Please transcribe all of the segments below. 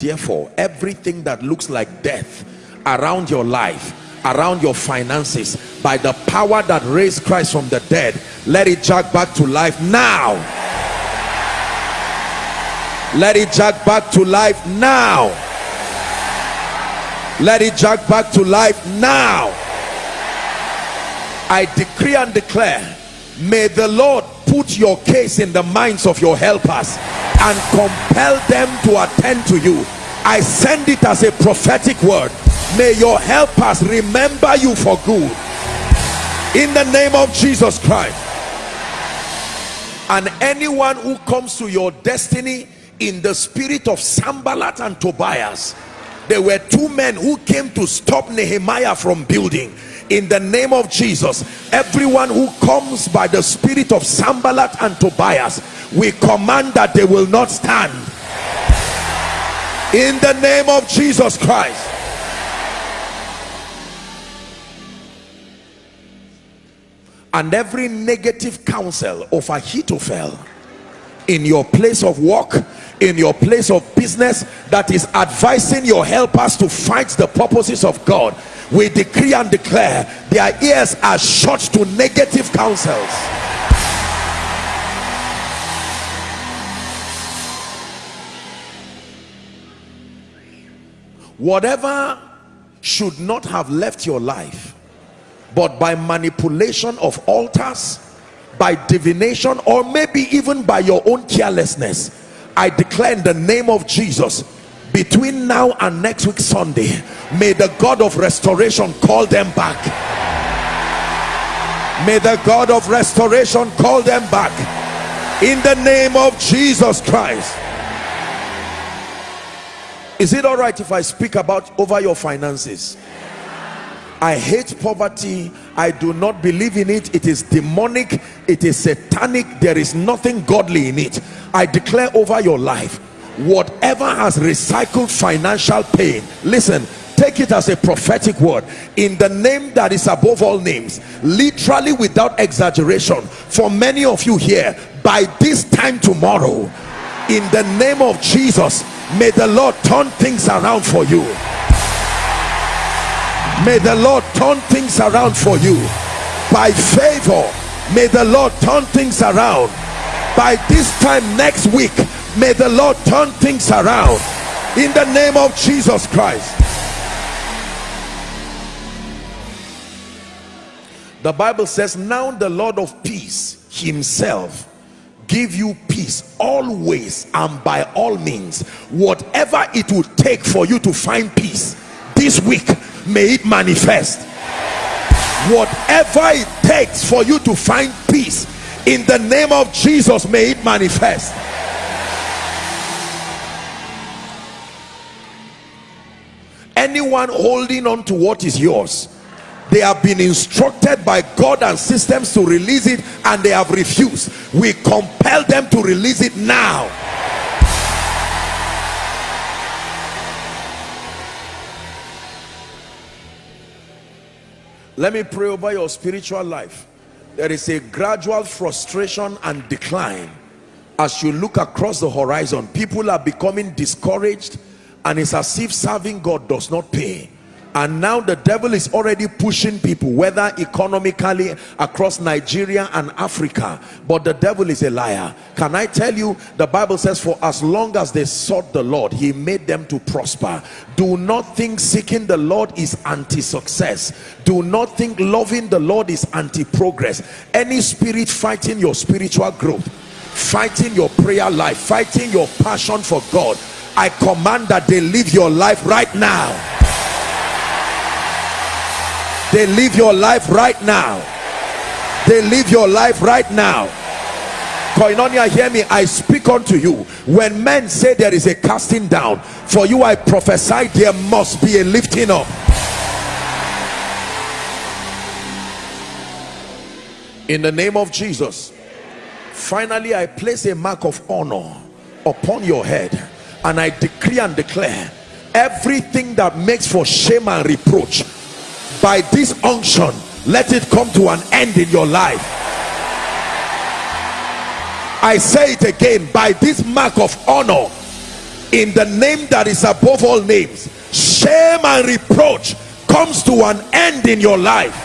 therefore everything that looks like death around your life around your finances by the power that raised christ from the dead let it jack back to life now. Let it jack back to life now. Let it jack back to life now. I decree and declare may the lord put your case in the minds of your helpers and compel them to attend to you. I send it as a prophetic word. May your helpers remember you for good. In the name of jesus christ. And anyone who comes to your destiny in the spirit of Sanballat and Tobias there were two men who came to stop Nehemiah from building in the name of Jesus everyone who comes by the spirit of Sanballat and Tobias we command that they will not stand. In the name of Jesus Christ. And every negative counsel of Ahithophel in your place of work in your place of business that is advising your helpers to fight the purposes of God we decree and declare their ears are shut to negative counsels. Whatever should not have left your life but by manipulation of altars by divination or maybe even by your own carelessness i declare in the name of jesus between now and next week sunday may the god of restoration call them back may the god of restoration call them back in the name of jesus christ is it all right if i speak about over your finances I hate poverty. I do not believe in it. It is demonic. It is satanic. There is nothing godly in it. I declare over your life, whatever has recycled financial pain, listen, take it as a prophetic word. In the name that is above all names, literally without exaggeration. For many of you here, by this time tomorrow, in the name of Jesus, may the Lord turn things around for you. May the lord turn things around for you. By favor may the lord turn things around. By this time next week may the lord turn things around in the name of jesus christ. The bible says now the lord of peace himself give you peace always and by all means. Whatever it would take for you to find peace this week may it manifest. Whatever it takes for you to find peace in the name of jesus may it manifest anyone holding on to what is yours. They have been instructed by god and systems to release it and they have refused. We compel them to release it now. Let me pray over your spiritual life. There is a gradual frustration and decline. As you look across the horizon people are becoming discouraged and it's as if serving god does not pay. And now the devil is already pushing people whether economically across Nigeria and Africa. But the devil is a liar. Can I tell you the Bible says for as long as they sought the Lord he made them to prosper. Do not think seeking the Lord is anti-success. Do not think loving the Lord is anti-progress. Any spirit fighting your spiritual growth fighting your prayer life fighting your passion for God I command that they live your life right now. They live your life right now. They live your life right now. Koinonia hear me. I speak unto you. When men say there is a casting down for you i prophesy there must be a lifting up. In the name of jesus finally i place a mark of honor upon your head and i decree and declare everything that makes for shame and reproach by this unction let it come to an end in your life. I say it again by this mark of honor in the name that is above all names shame and reproach comes to an end in your life.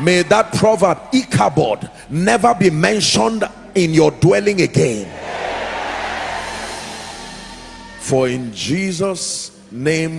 May that proverb Ichabod never be mentioned in your dwelling again. For in Jesus name